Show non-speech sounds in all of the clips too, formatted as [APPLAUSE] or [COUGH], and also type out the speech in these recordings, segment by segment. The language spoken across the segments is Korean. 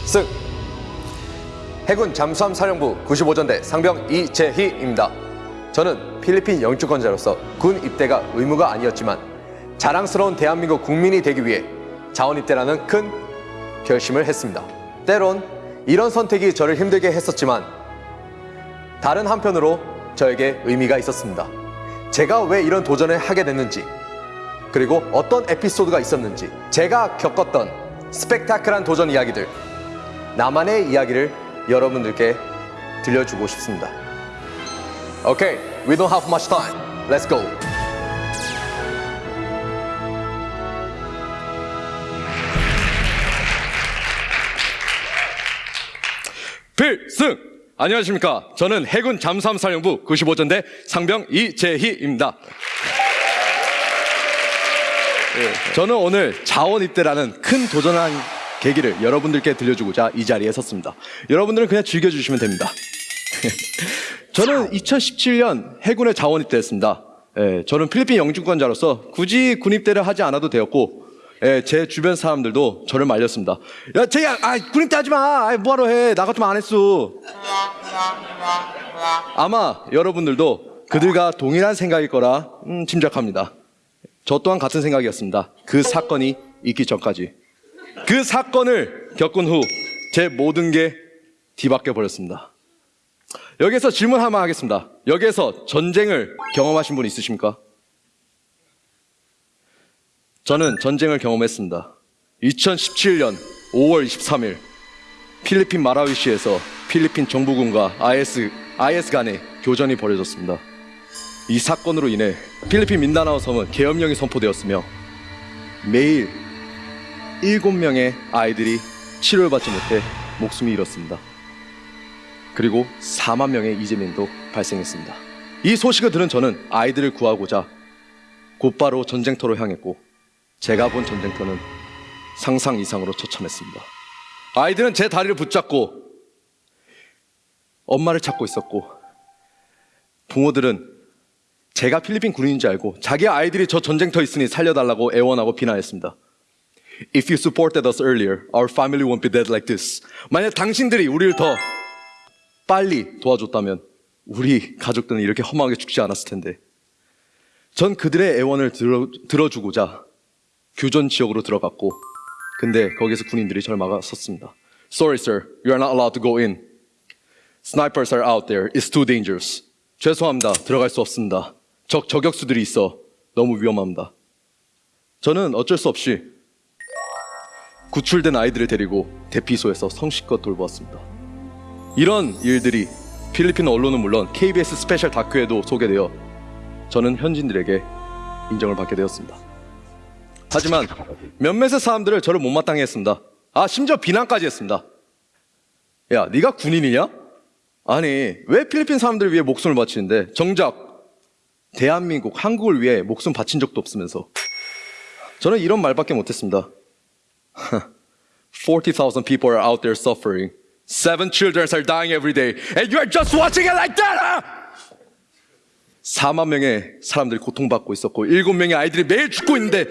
필승 해군 잠수함 사령부 95전대 상병 이재희입니다. 저는 필리핀 영주권자로서 군 입대가 의무가 아니었지만 자랑스러운 대한민국 국민이 되기 위해 자원 입대라는 큰 결심을 했습니다. 때론 이런 선택이 저를 힘들게 했었지만 다른 한편으로 저에게 의미가 있었습니다. 제가 왜 이런 도전을 하게 됐는지 그리고 어떤 에피소드가 있었는지 제가 겪었던 스펙타클한 도전 이야기들 나만의 이야기를 여러분들께 들려주고 싶습니다. Okay, we don't have much time. Let's go. 필승! 안녕하십니까. 저는 해군 잠수함 사령부 95전대 상병 이재희입니다. 예, 저는 오늘 자원 입대라는 큰 도전한 계기를 여러분들께 들려주고자 이 자리에 섰습니다. 여러분들은 그냥 즐겨주시면 됩니다. [LAUGHS] 저는 2017년 해군에 자원 입대했습니다. 예, 저는 필리핀 영주권자로서 굳이 군 입대를 하지 않아도 되었고 예, 제 주변 사람들도 저를 말렸습니다. 야, 제야, 아, 군 입대 하지 마. 아, 뭐하러 해? 나 같으면 안 했어. 아마 여러분들도 그들과 동일한 생각일 거라 음, 짐작합니다. 저 또한 같은 생각이었습니다. 그 사건이 있기 전까지. 그 사건을 겪은 후 제 모든 게 뒤바뀌어 버렸습니다. 여기서 질문 하나 하겠습니다. 여기에서 전쟁을 경험하신 분 있으십니까? 저는 전쟁을 경험했습니다. 2017년 5월 23일 필리핀 마라위시에서 필리핀 정부군과 IS, IS 간의 교전이 벌어졌습니다. 이 사건으로 인해 필리핀 민다나오 섬은 계엄령이 선포되었으며 매일 7명의 아이들이 치료를 받지 못해 목숨이 잃었습니다. 그리고 4만 명의 이재민도 발생했습니다. 이 소식을 들은 저는 아이들을 구하고자 곧바로 전쟁터로 향했고 제가 본 전쟁터는 상상 이상으로 처참했습니다. 아이들은 제 다리를 붙잡고 엄마를 찾고 있었고 부모들은 제가 필리핀 군인인지 알고 자기 아이들이 저 전쟁터 있으니 살려달라고 애원하고 비난했습니다. If you supported us earlier, our family won't be dead like this. 만약 당신들이 우리를 더 빨리 도와줬다면 우리 가족들은 이렇게 험하게 죽지 않았을 텐데. 전 그들의 애원을 들어, 들어주고자 교전 지역으로 들어갔고, 근데 거기서 군인들이 절 막아섰습니다. Sorry, sir. You are not allowed to go in. Snipers are out there. It's too dangerous. 죄송합니다. 들어갈 수 없습니다. 적 저격수들이 있어 너무 위험합니다. 저는 어쩔 수 없이 구출된 아이들을 데리고 대피소에서 성심껏 돌보았습니다. 이런 일들이 필리핀 언론은 물론 KBS 스페셜 다큐에도 소개되어 저는 현지인들에게 인정을 받게 되었습니다. 하지만 몇몇의 사람들을 저를 못마땅해 했습니다. 아 심지어 비난까지 했습니다. 야 네가 군인이냐? 아니 왜 필리핀 사람들을 위해 목숨을 바치는데 정작 대한민국 한국을 위해 목숨 바친 적도 없으면서 저는 이런 말밖에 못했습니다. [LAUGHS] 40,000 people are out there suffering. Seven children are dying every day. And you are just watching it like that! Huh? 4만 명의 사람들이 고통받고 있었고, 7명의 아이들이 매일 죽고 있는데,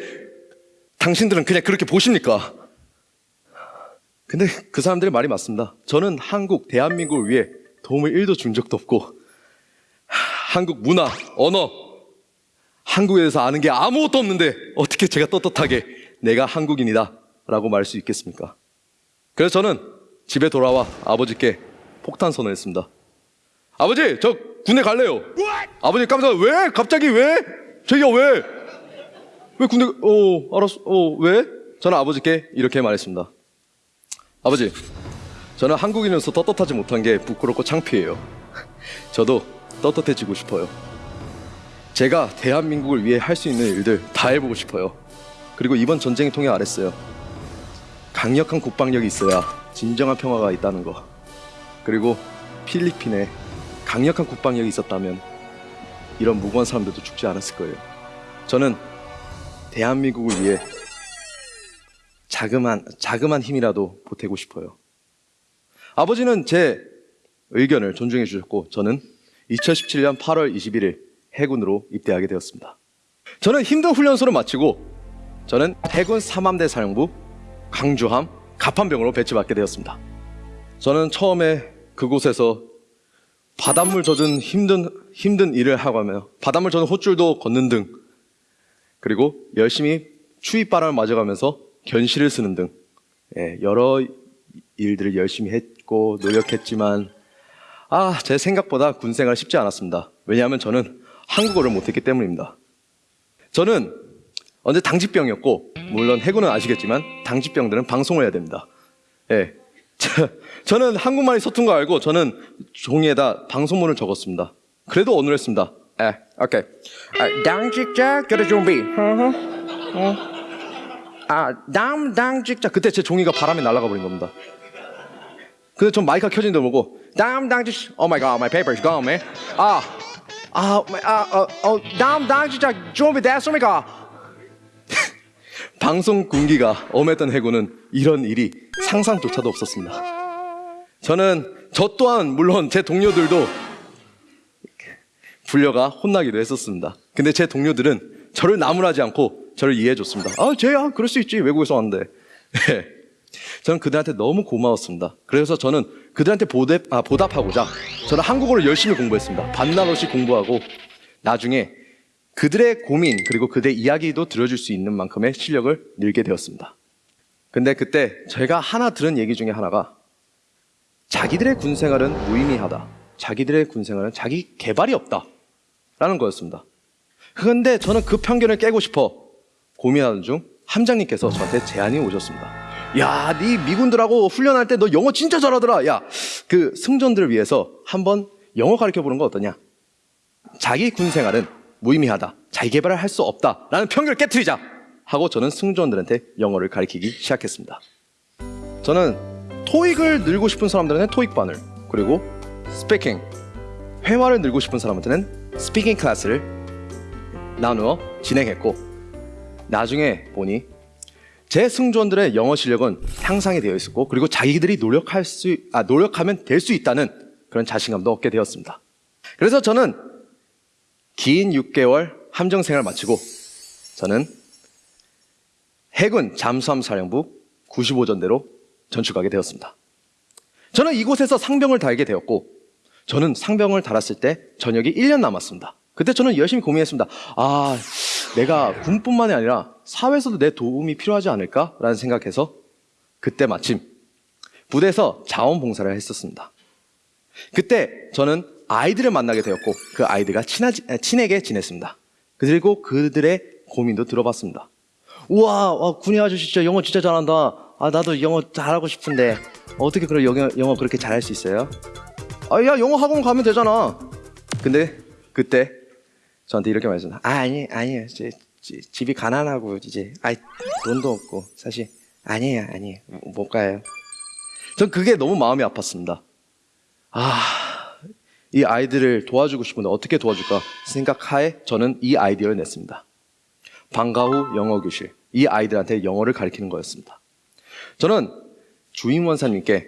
당신들은 그냥 그렇게 보십니까? 근데 그 사람들의 말이 맞습니다. 저는 한국, 대한민국을 위해 도움을 1도 준 적도 없고, 한국 문화, 언어, 한국에 대해서 아는 게 아무것도 없는데, 어떻게 제가 떳떳하게 내가 한국인이다 라고 말할 수 있겠습니까? 그래서 저는 집에 돌아와 아버지께 폭탄 선언했습니다. 아버지, 저 군대 갈래요. 아버지 깜짝 왜? 갑자기 왜? 저기요 왜? 왜 군대? 어, 알았어. 어, 왜? 저는 아버지께 이렇게 말했습니다. 아버지, 저는 한국인으로서 떳떳하지 못한 게 부끄럽고 창피해요. 저도 떳떳해지고 싶어요. 제가 대한민국을 위해 할 수 있는 일들 다 해보고 싶어요. 그리고 이번 전쟁을 통해 알았어요. 강력한 국방력이 있어야 진정한 평화가 있다는 거. 그리고 필리핀에 강력한 국방력이 있었다면 이런 무고한 사람들도 죽지 않았을 거예요. 저는 대한민국을 위해 자그만 자그만 힘이라도 보태고 싶어요. 아버지는 제 의견을 존중해 주셨고 저는 2017년 8월 21일 해군으로 입대하게 되었습니다. 저는 힘든 훈련소를 마치고 저는 해군 3함대 사령부 강주함 갑판병으로 배치받게 되었습니다. 저는 처음에 그곳에서 바닷물 젖은 힘든 힘든 일을 하고 하며 바닷물 젖은 호줄도 걷는 등 그리고 열심히 추위 바람을 맞아가면서 견시를 쓰는 등 예, 여러 일들을 열심히 했고 노력했지만 아 제 생각보다 군 생활 쉽지 않았습니다. 왜냐하면 저는 한국어를 못했기 때문입니다. 저는 언제 당직병이었고 물론 해군은 아시겠지만 당직병들은 방송을 해야 됩니다. 예. [LAUGHS] 저, 저는 한국말이 서툰 거 알고 저는 종이에다 방송문을 적었습니다. 그래도 어눌했습니다. 예, 오케이. 아, 당직자 그래 준비. 어. 아, 남 당직자 그때 제 종이가 바람에 날아가 버린 겁니다. 근데 전 마이크가 켜진 데 보고 남 당직 Oh my god, my paper's gone, man. 아, 아, 아, 어, 어, 남 당직자 준비됐습니까? 방송 군기가 엄했던 해군은 이런 일이 상상조차도 없었습니다. 저는 저 또한 물론 제 동료들도 불려가 혼나기도 했었습니다. 근데 제 동료들은 저를 나무라지 않고 저를 이해해 줬습니다. 아, 쟤야, 그럴 수 있지. 외국에서 왔는데. 네. 저는 그들한테 너무 고마웠습니다. 그래서 저는 그들한테 보답, 아, 보답하고자 저는 한국어를 열심히 공부했습니다. 반날 없이 공부하고 나중에 그들의 고민 그리고 그들의 이야기도 들어줄 수 있는 만큼의 실력을 늘게 되었습니다. 근데 그때 제가 하나 들은 얘기 중에 하나가 자기들의 군 생활은 무의미하다. 자기들의 군 생활은 자기 개발이 없다. 라는 거였습니다. 그런데 저는 그 편견을 깨고 싶어 고민하는 중 함장님께서 저한테 제안이 오셨습니다. 야, 네 미군들하고 훈련할 때 너 영어 진짜 잘하더라. 야, 그 승조원들을 위해서 한번 영어 가르쳐 보는 거 어떠냐? 자기 군 생활은 무의미하다. 자기 개발을 할 수 없다. 라는 편견을 깨뜨리자. 하고 저는 승조원들한테 영어를 가르치기 시작했습니다. 저는 토익을 늘고 싶은 사람들한테는 토익반을 그리고 speaking 회화를 늘고 싶은 사람한테는 speaking class를 나누어 진행했고 나중에 보니 제 승조원들의 영어 실력은 향상이 되어 있었고 그리고 자기들이 노력할 수 아, 노력하면 될 수 있다는 그런 자신감도 얻게 되었습니다. 그래서 저는 긴 6개월 함정 생활 마치고 저는 해군 잠수함 사령부 95전대로 전출가게 되었습니다. 저는 이곳에서 상병을 달게 되었고 저는 상병을 달았을 때 전역이 1년 남았습니다. 그때 저는 열심히 고민했습니다. 아, 내가 군뿐만이 아니라 사회에서도 내 도움이 필요하지 않을까라는 생각해서 그때 마침 부대에서 자원봉사를 했었습니다. 그때 저는 아이들을 만나게 되었고 그 아이들과 친하지, 친하게 지냈습니다. 그리고 그들의 고민도 들어봤습니다. 우와, 와, 군이 아저씨 진짜 영어 진짜 잘한다. 아, 나도 영어 잘하고 싶은데 어떻게 그런 영어, 영어 그렇게 잘할 수 있어요? 아, 야, 영어 학원 가면 되잖아. 근데 그때 저한테 이렇게 말했습니다. 아, 아니, 아니에요. 제, 제, 집이 가난하고 이제 아, 돈도 없고 사실 아니에요, 아니에요. 못 가요. 전 그게 너무 마음이 아팠습니다. 아, 이 아이들을 도와주고 싶은데 어떻게 도와줄까 생각하에 저는 이 아이디어를 냈습니다. 방과 후 영어 교실. 이 아이들한테 영어를 가르치는 거였습니다. 저는 주임 원사님께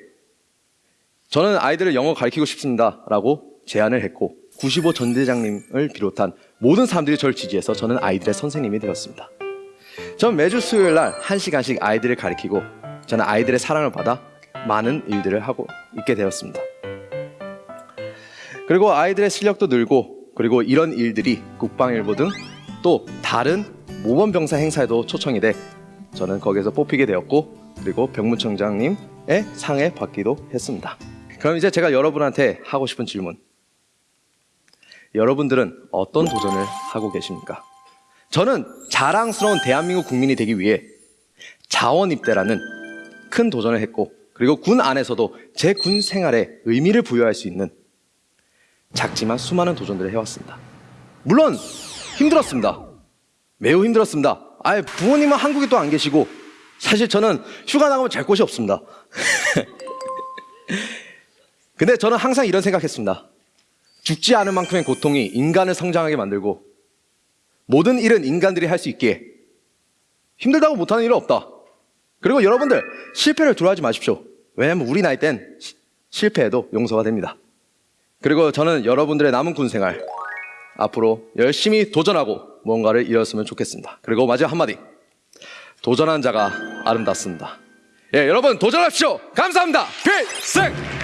저는 아이들을 영어 가르치고 싶습니다. 라고 제안을 했고 95 전대장님을 비롯한 모든 사람들이 저를 지지해서 저는 아이들의 선생님이 되었습니다. 전 매주 수요일 날 1시간씩 아이들을 가르치고 저는 아이들의 사랑을 받아 많은 일들을 하고 있게 되었습니다. 그리고 아이들의 실력도 늘고 그리고 이런 일들이 국방일보 등 또 다른 모범병사 행사에도 초청이 돼 저는 거기에서 뽑히게 되었고 그리고 병무청장님의 상에 받기도 했습니다. 그럼 이제 제가 여러분한테 하고 싶은 질문. 여러분들은 어떤 도전을 하고 계십니까? 저는 자랑스러운 대한민국 국민이 되기 위해 자원 입대라는 큰 도전을 했고 그리고 군 안에서도 제 군 생활에 의미를 부여할 수 있는 작지만 수많은 도전들을 해왔습니다. 물론 힘들었습니다. 매우 힘들었습니다. 아예 부모님은 한국에 또 안 계시고 사실 저는 휴가 나가면 잘 곳이 없습니다. [LAUGHS] 근데 저는 항상 이런 생각했습니다. 죽지 않을 만큼의 고통이 인간을 성장하게 만들고 모든 일은 인간들이 할 수 있기에 힘들다고 못하는 일은 없다. 그리고 여러분들 실패를 두려워하지 마십시오. 왜냐하면 우리 나이 땐 시- 실패해도 용서가 됩니다. 그리고 저는 여러분들의 남은 군 생활 앞으로 열심히 도전하고 뭔가를 이뤘으면 좋겠습니다. 그리고 마지막 한마디. 도전한 자가 아름답습니다. 예, 여러분 도전하십시오. 감사합니다. 필승!